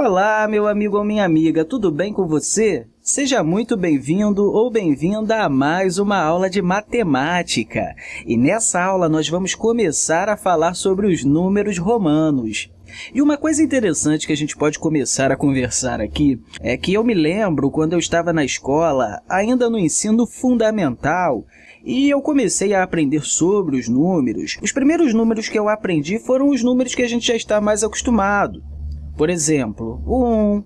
Olá, meu amigo ou minha amiga, tudo bem com você? Seja muito bem-vindo ou bem-vinda a mais uma aula de matemática. E nessa aula nós vamos começar a falar sobre os números romanos. E uma coisa interessante que a gente pode começar a conversar aqui é que eu me lembro quando eu estava na escola, ainda no ensino fundamental, e eu comecei a aprender sobre os números. Os primeiros números que eu aprendi foram os números que a gente já está mais acostumado. Por exemplo, o 1,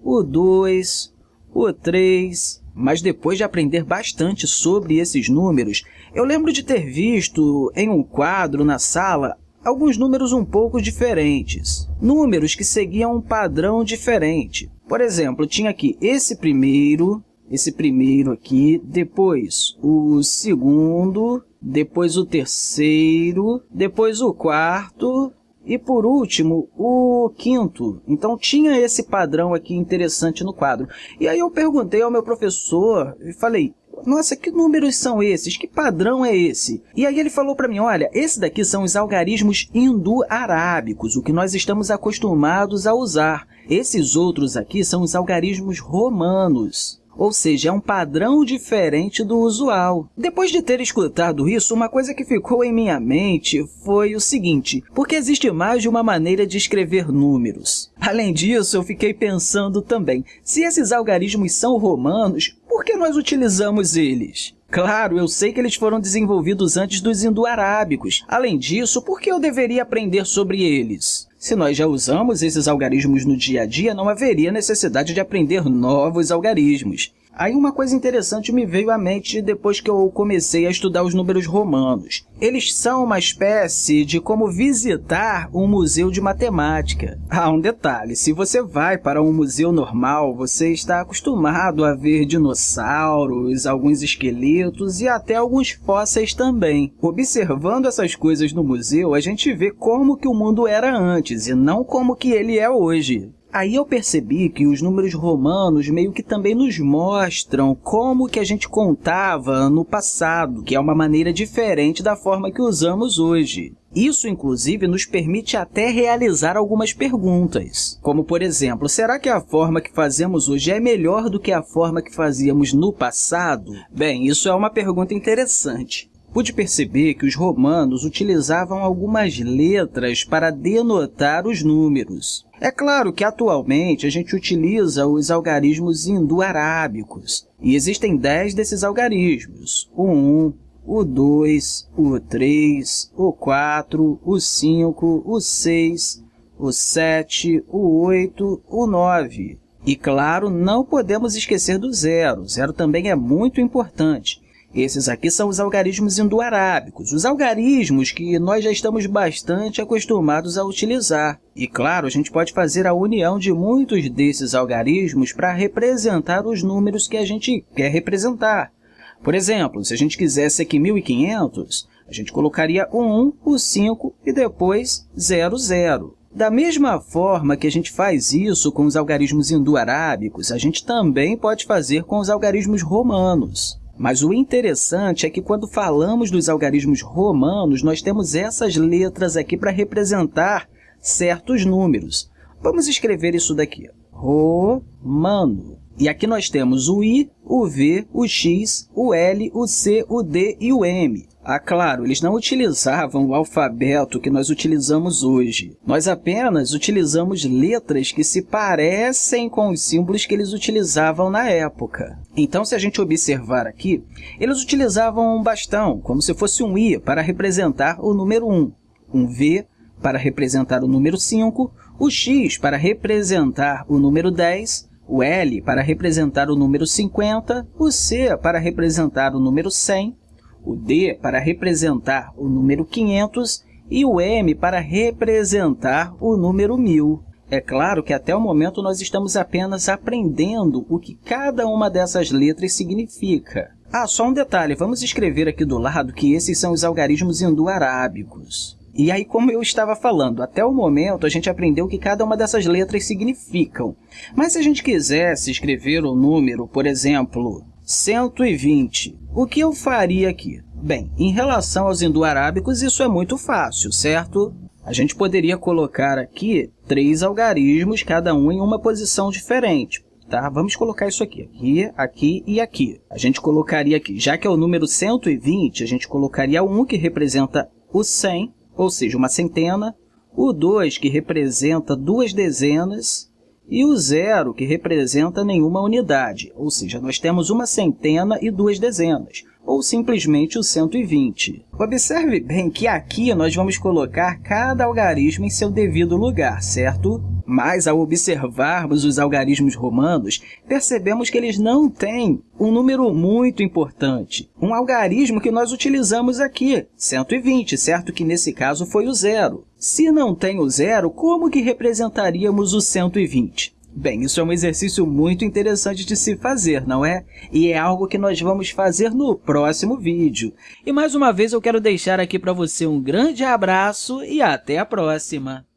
o 2, o 3. Mas depois de aprender bastante sobre esses números, eu lembro de ter visto em um quadro na sala alguns números um pouco diferentes. Números que seguiam um padrão diferente. Por exemplo, tinha aqui esse primeiro, esse primeiro aqui, depois o segundo, depois o terceiro, depois o quarto e, por último, o quinto. Então, tinha esse padrão aqui interessante no quadro. E aí eu perguntei ao meu professor e falei, nossa, que números são esses? Que padrão é esse? E aí ele falou para mim, olha, esse daqui são os algarismos indo-arábicos, o que nós estamos acostumados a usar. Esses outros aqui são os algarismos romanos ou seja, é um padrão diferente do usual. Depois de ter escutado isso, uma coisa que ficou em minha mente foi o seguinte, porque existe mais de uma maneira de escrever números. Além disso, eu fiquei pensando também, se esses algarismos são romanos, por que nós utilizamos eles? Claro, eu sei que eles foram desenvolvidos antes dos indo-arábicos. Além disso, por que eu deveria aprender sobre eles? Se nós já usamos esses algarismos no dia a dia, não haveria necessidade de aprender novos algarismos. Aí uma coisa interessante me veio à mente depois que eu comecei a estudar os números romanos. Eles são uma espécie de como visitar um museu de matemática. Ah, um detalhe, se você vai para um museu normal, você está acostumado a ver dinossauros, alguns esqueletos e até alguns fósseis também. Observando essas coisas no museu, a gente vê como que o mundo era antes e não como que ele é hoje. Aí eu percebi que os números romanos meio que também nos mostram como que a gente contava no passado, que é uma maneira diferente da forma que usamos hoje. Isso, inclusive, nos permite até realizar algumas perguntas, como, por exemplo, será que a forma que fazemos hoje é melhor do que a forma que fazíamos no passado? Bem, isso é uma pergunta interessante. Pude perceber que os romanos utilizavam algumas letras para denotar os números. É claro que, atualmente, a gente utiliza os algarismos indo-arábicos, e existem 10 desses algarismos, o 1, o 2, o 3, o 4, o 5, o 6, o 7, o 8, o 9. E, claro, não podemos esquecer do zero. Zero também é muito importante. Esses aqui são os algarismos indo-arábicos, os algarismos que nós já estamos bastante acostumados a utilizar. E, claro, a gente pode fazer a união de muitos desses algarismos para representar os números que a gente quer representar. Por exemplo, se a gente quisesse aqui 1.500, a gente colocaria o 1, o 5 e depois 0, 0. Da mesma forma que a gente faz isso com os algarismos indo-arábicos, a gente também pode fazer com os algarismos romanos. Mas o interessante é que quando falamos dos algarismos romanos, nós temos essas letras aqui para representar certos números. Vamos escrever isso daqui. Romano. E aqui nós temos o I, o V, o X, o L, o C, o D e o M. Ah, claro, eles não utilizavam o alfabeto que nós utilizamos hoje. Nós apenas utilizamos letras que se parecem com os símbolos que eles utilizavam na época. Então, se a gente observar aqui, eles utilizavam um bastão, como se fosse um I, para representar o número 1, um V para representar o número 5, o X para representar o número 10, o L para representar o número 50, o C para representar o número 100, o D para representar o número 500 e o M para representar o número 1000. É claro que até o momento nós estamos apenas aprendendo o que cada uma dessas letras significa. Ah, só um detalhe, vamos escrever aqui do lado que esses são os algarismos indo-arábicos. E aí, como eu estava falando, até o momento a gente aprendeu o que cada uma dessas letras significam. Mas se a gente quisesse escrever o número, por exemplo, 120. O que eu faria aqui? Bem, em relação aos indo-arábicos, isso é muito fácil, certo? a gente poderia colocar aqui três algarismos, cada um em uma posição diferente. Tá? Vamos colocar isso aqui, aqui, aqui e aqui. A gente colocaria aqui, já que é o número 120, a gente colocaria o 1, que representa o 100, ou seja, uma centena, o 2, que representa duas dezenas, e o zero, que representa nenhuma unidade, ou seja, nós temos uma centena e duas dezenas ou simplesmente o 120. Observe bem que aqui nós vamos colocar cada algarismo em seu devido lugar, certo? Mas, ao observarmos os algarismos romanos, percebemos que eles não têm um número muito importante. Um algarismo que nós utilizamos aqui, 120, certo que nesse caso foi o zero. Se não tem o zero, como que representaríamos o 120? Bem, isso é um exercício muito interessante de se fazer, não é? E é algo que nós vamos fazer no próximo vídeo. E mais uma vez eu quero deixar aqui para você um grande abraço e até a próxima!